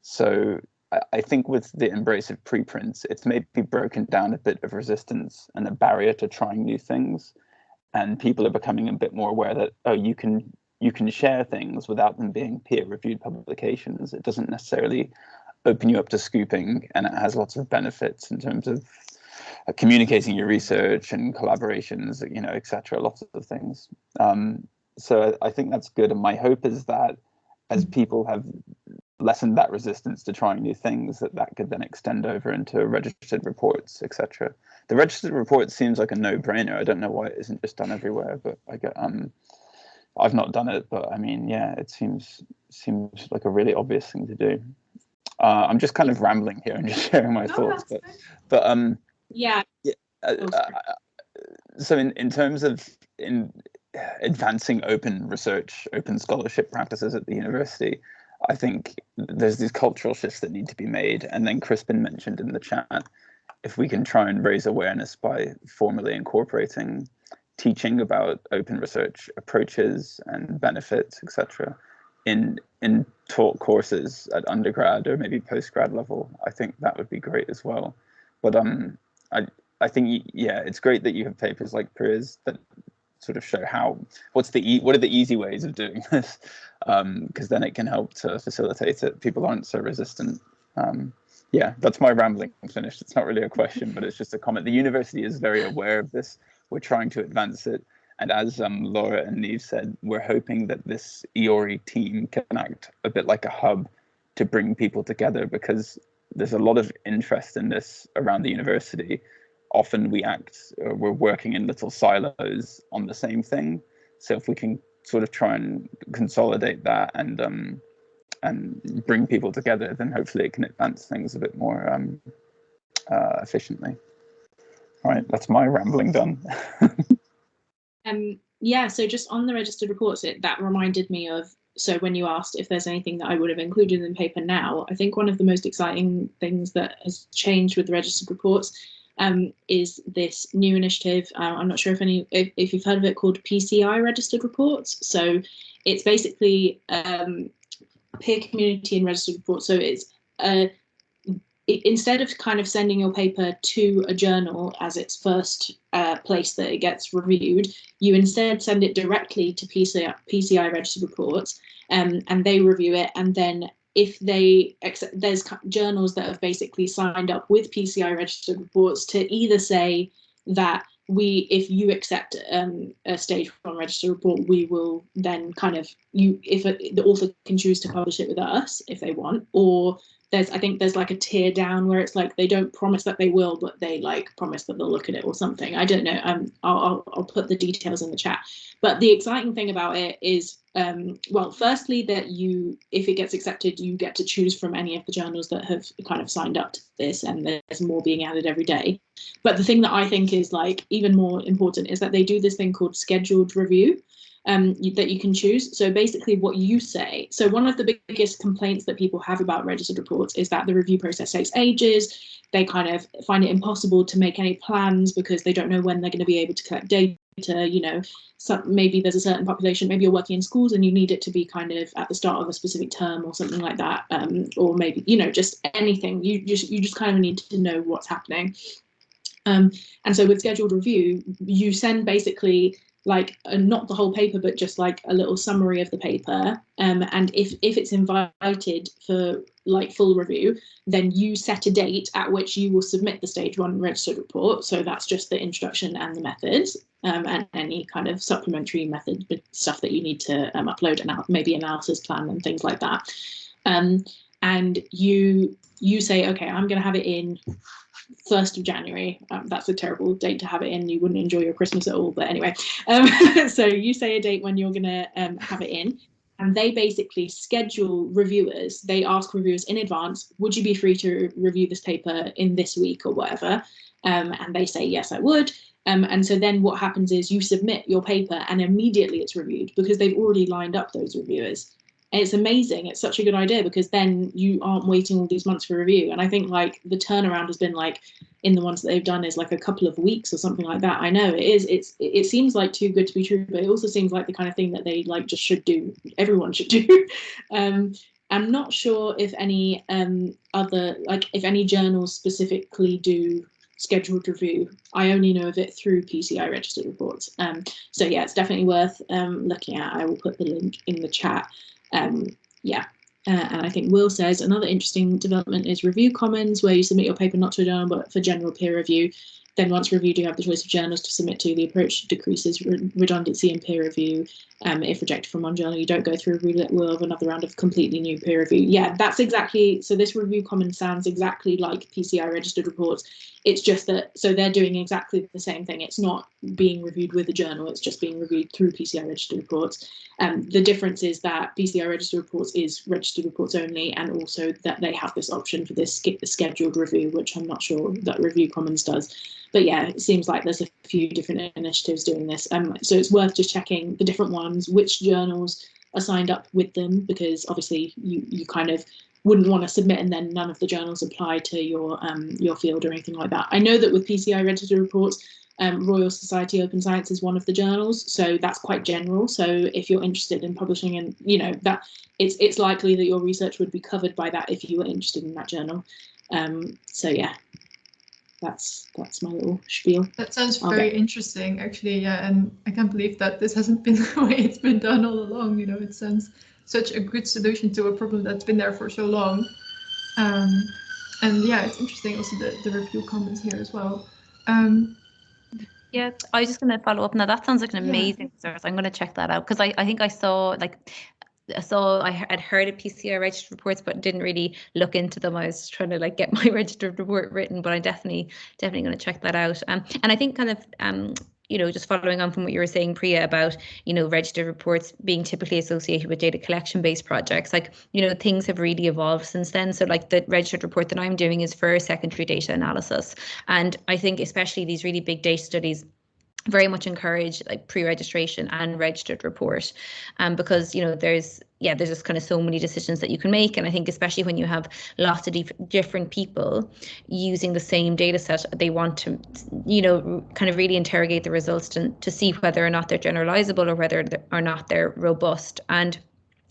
So I think with the embrace of preprints, it's maybe broken down a bit of resistance and a barrier to trying new things. And people are becoming a bit more aware that oh, you can you can share things without them being peer-reviewed publications. It doesn't necessarily open you up to scooping, and it has lots of benefits in terms of uh, communicating your research and collaborations, you know, etc. Lots of things. Um, so I think that's good. And my hope is that as mm. people have lessened that resistance to trying new things, that that could then extend over into registered reports, etc. The registered report seems like a no-brainer. I don't know why it isn't just done everywhere, but I get um, I've not done it, but I mean, yeah, it seems seems like a really obvious thing to do. Uh, I'm just kind of rambling here and *laughs* just sharing my no, thoughts, but but um, yeah. yeah uh, uh, so in in terms of in advancing open research, open scholarship practices at the university, I think there's these cultural shifts that need to be made. And then Crispin mentioned in the chat, if we can try and raise awareness by formally incorporating teaching about open research approaches and benefits, etc., in in taught courses at undergrad or maybe postgrad level, I think that would be great as well. But um, I I think yeah, it's great that you have papers like Priya's that sort of show how what's the e- what are the easy ways of doing *laughs* this? Because um, then it can help to facilitate it. People aren't so resistant. Um, yeah that's my rambling I'm finished. It's not really a question but it's just a comment. The university is very aware of this. We're trying to advance it. And as um, Laura and Neve said we're hoping that this EORI team can act a bit like a hub to bring people together because there's a lot of interest in this around the university often we act, uh, we're working in little silos on the same thing. So if we can sort of try and consolidate that and um, and bring people together, then hopefully it can advance things a bit more um, uh, efficiently. All right, that's my rambling done. *laughs* um, yeah, so just on the registered reports, it that reminded me of so when you asked if there's anything that I would have included in the paper now, I think one of the most exciting things that has changed with the registered reports um, is this new initiative. Uh, I'm not sure if any if, if, you've heard of it called PCI registered reports. So it's basically um, peer community and registered reports. So it's uh, instead of kind of sending your paper to a journal as its first uh, place that it gets reviewed, you instead send it directly to PCI, PCI registered reports um, and they review it and then if they accept, there's journals that have basically signed up with PCI registered reports to either say that we if you accept um, a stage one registered report we will then kind of you if a, the author can choose to publish it with us if they want or there's I think there's like a tear down where it's like they don't promise that they will, but they like promise that they'll look at it or something. I don't know. Um, I'll I'll, I'll put the details in the chat. But the exciting thing about it is, um, well, firstly that you, if it gets accepted, you get to choose from any of the journals that have kind of signed up to this, and there's more being added every day. But the thing that I think is like even more important is that they do this thing called scheduled review um, that you can choose. So basically what you say. So one of the biggest complaints that people have about registered reports is that the review process takes ages. They kind of find it impossible to make any plans because they don't know when they're going to be able to collect data. You know, some, maybe there's a certain population, maybe you're working in schools and you need it to be kind of at the start of a specific term or something like that. Um, or maybe, you know, just anything. You just you just kind of need to know what's happening. Um, and so with scheduled review, you send basically like uh, not the whole paper but just like a little summary of the paper. Um, and if if it's invited for like full review then you set a date at which you will submit the stage one registered report. So that's just the introduction and the methods um, and any kind of supplementary method stuff that you need to um, upload and maybe analysis plan and things like that. Um, and you you say okay i'm going to have it in 1st of January. Um, that's a terrible date to have it in. You wouldn't enjoy your Christmas at all. But anyway, um, *laughs* so you say a date when you're going to um, have it in. And they basically schedule reviewers. They ask reviewers in advance, would you be free to review this paper in this week or whatever? Um, and they say, yes, I would. Um, and so then what happens is you submit your paper and immediately it's reviewed because they've already lined up those reviewers it's amazing. It's such a good idea because then you aren't waiting all these months for review. And I think like the turnaround has been like in the ones that they've done is like a couple of weeks or something like that. I know it is. It's it seems like too good to be true, but it also seems like the kind of thing that they like just should do. Everyone should do. *laughs* um, I'm not sure if any um, other like if any journals specifically do scheduled review. I only know of it through PCI registered reports. Um, so yeah, it's definitely worth um, looking at. I will put the link in the chat. Um, yeah, uh, and I think Will says another interesting development is review commons, where you submit your paper not to a journal but for general peer review. Then once reviewed, you have the choice of journals to submit to. The approach decreases re redundancy in peer review. Um, if rejected from one journal, you don't go through a renewal of another round of completely new peer review. Yeah, that's exactly, so this review common sounds exactly like PCI registered reports. It's just that, so they're doing exactly the same thing. It's not being reviewed with a journal, it's just being reviewed through PCI registered reports. Um, the difference is that PCI registered reports is registered reports only, and also that they have this option for this scheduled review, which I'm not sure that Review Commons does. But yeah, it seems like there's a few different initiatives doing this. Um, so it's worth just checking the different ones, which journals are signed up with them, because obviously you you kind of wouldn't want to submit and then none of the journals apply to your um, your field or anything like that. I know that with PCI registered reports, um, Royal Society Open Science is one of the journals, so that's quite general. So if you're interested in publishing, and you know that it's it's likely that your research would be covered by that if you were interested in that journal. Um, so yeah, that's that's my little spiel. That sounds very okay. interesting, actually. Yeah, and I can't believe that this hasn't been *laughs* the way it's been done all along. You know, it sounds such a good solution to a problem that's been there for so long. Um, and yeah, it's interesting also the, the Review Commons here as well. Um, yeah, I was just going to follow up. Now that sounds like an amazing yeah. resource. I'm going to check that out because I, I think I saw like I saw I had heard of PCI registered reports, but didn't really look into them. I was trying to like get *laughs* my registered report written, but I definitely definitely going to check that out. Um, and I think kind of um you know, just following on from what you were saying, Priya, about, you know, registered reports being typically associated with data collection based projects, like, you know, things have really evolved since then. So, like, the registered report that I'm doing is for secondary data analysis. And I think, especially these really big data studies, very much encourage like pre-registration and registered report um, because you know there's yeah there's just kind of so many decisions that you can make. And i think especially when you have lots of dif- different people using the same data set they want to you know kind of really interrogate the results to, to see whether or not they're generalizable or whether or not they're robust. And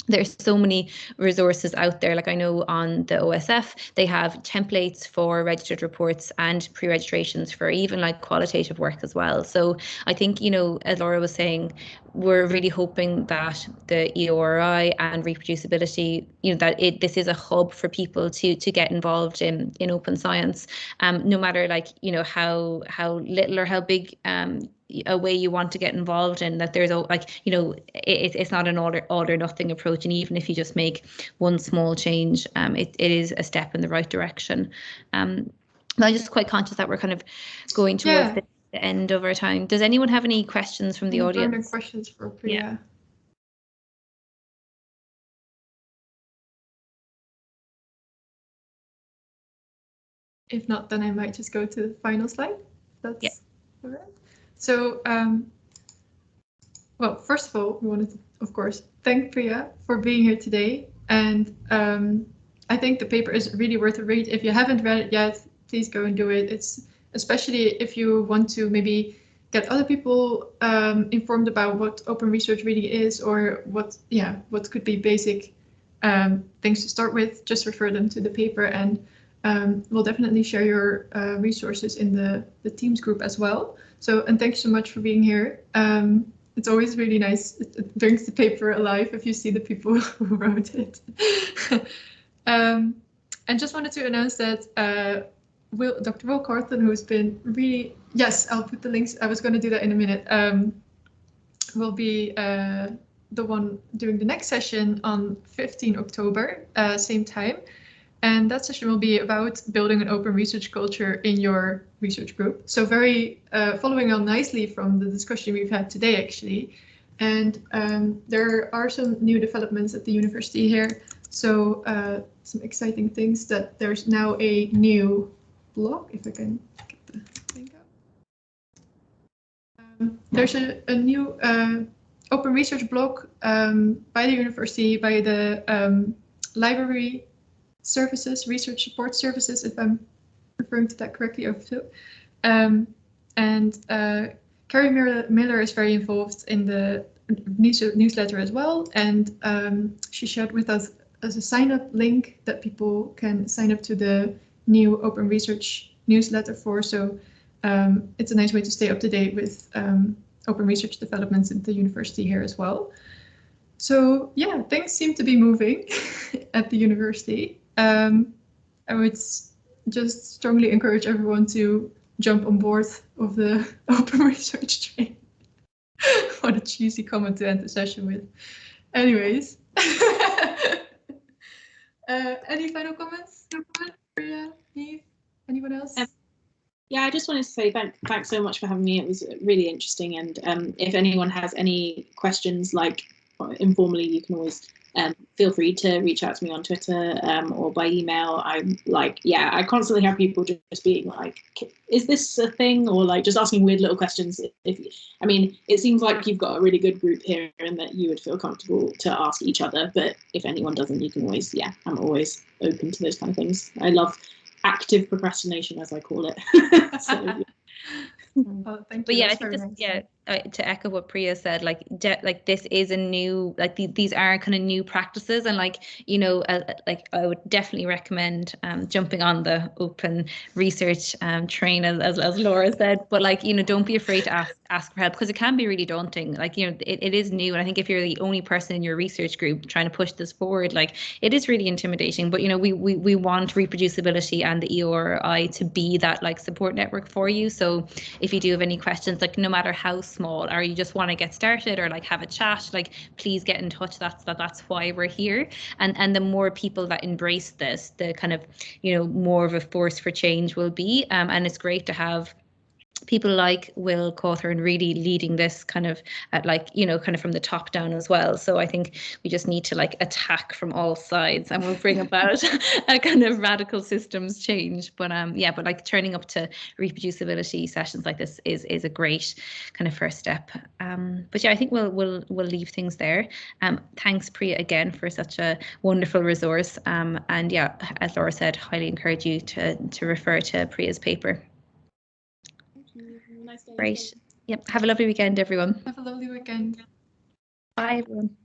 there's so many resources out there. Like i know on the osf they have templates for registered reports and pre-registrations for even like qualitative work as well. So i think you know as laura was saying we're really hoping that the EORI and ReproducibiliTea, you know, that it this is a hub for people to to get involved in in open science, um, no matter like you know how how little or how big um a way you want to get involved in that there's a like you know it, it's not an all or, all or nothing approach and even if you just make one small change um it, it is a step in the right direction um I'm just quite conscious that we're kind of going towards yeah. the, the, end of our time. Does anyone have any questions from the any audience? questions for Priya? Yeah. If not, then I might just go to the final slide. That's yeah. all right. So, um, well, first of all, we wanted to, of course, thank Priya for being here today. And um, I think the paper is really worth a read. If you haven't read it yet, please go and do it. It's especially if you want to maybe get other people um, informed about what open research really is or what, yeah, what could be basic um, things to start with, just refer them to the paper and um, we'll definitely share your uh, resources in the, the Teams group as well. So, and thanks so much for being here. Um, it's always really nice. It brings the paper alive if you see the people *laughs* who wrote it. *laughs* um, and just wanted to announce that uh, Will, Dr. Will Cawthorn, who's been really, yes, I'll put the links. I was going to do that in a minute. Um, will be uh, the one doing the next session on 15 October, uh, same time. And that session will be about building an open research culture in your research group. So very uh, following on nicely from the discussion we've had today, actually. And um, there are some new developments at the university here. So uh, some exciting things that there's now a new blog, if I can get the link up. Um, there's a, a new uh, open research blog um, by the university, by the um, library services, research support services, if I'm referring to that correctly. Um, and uh, Carrie Miller, is very involved in the news, newsletter as well, and um, she shared with us as a sign up link that people can sign up to the new open research newsletter for. So um, it's a nice way to stay up to date with um, open research developments at the university here as well. So yeah, things seem to be moving *laughs* at the university. Um, I would just strongly encourage everyone to jump on board of the *laughs* open research train. *laughs* what a cheesy comment to end the session with. Anyways. *laughs* uh, any final comments? Anyone else? Um, yeah, I just wanted to say thank, thanks so much for having me. It was really interesting. And um, if anyone has any questions, like informally, you can always um, feel free to reach out to me on Twitter um, or by email. I'm like, yeah, I constantly have people just being like, is this a thing? Or like just asking weird little questions. If I mean, it seems like you've got a really good group here and that you would feel comfortable to ask each other. But if anyone doesn't, you can always, yeah, I'm always open to those kind of things. I love active procrastination, as I call it. *laughs* so, yeah. *laughs* Oh, thank but you. yeah, I think this, nice. yeah, uh, to echo what Priya said, like de- like this is a new, like the, these are kind of new practices, and like you know, uh, like I would definitely recommend um, jumping on the open research um, train, as, as as Laura said. But like you know, don't be afraid to ask ask for help because it can be really daunting. Like you know, it, it is new, and I think if you're the only person in your research group trying to push this forward, like it is really intimidating. But you know, we we we want ReproducibiliTea and the EORI to be that like support network for you. So if you do have any questions, like no matter how small, or you just want to get started or like have a chat, like please get in touch. That's that that's why we're here. And and the more people that embrace this, the kind of you know more of a force for change will be. Um, and it's great to have people like Will Cawthorn really leading this kind of at like you know kind of from the top down as well. So I think we just need to like attack from all sides and we'll bring about *laughs* a kind of radical systems change. But um yeah, but like turning up to ReproducibiliTea sessions like this is is a great kind of first step. Um but yeah, I think we'll we'll we'll leave things there. Um thanks Priya again for such a wonderful resource. Um and yeah, as Laura said, highly encourage you to to refer to Priya's paper. Nice day. Great. Yep. Have a lovely weekend, everyone. Have a lovely weekend. Bye, everyone.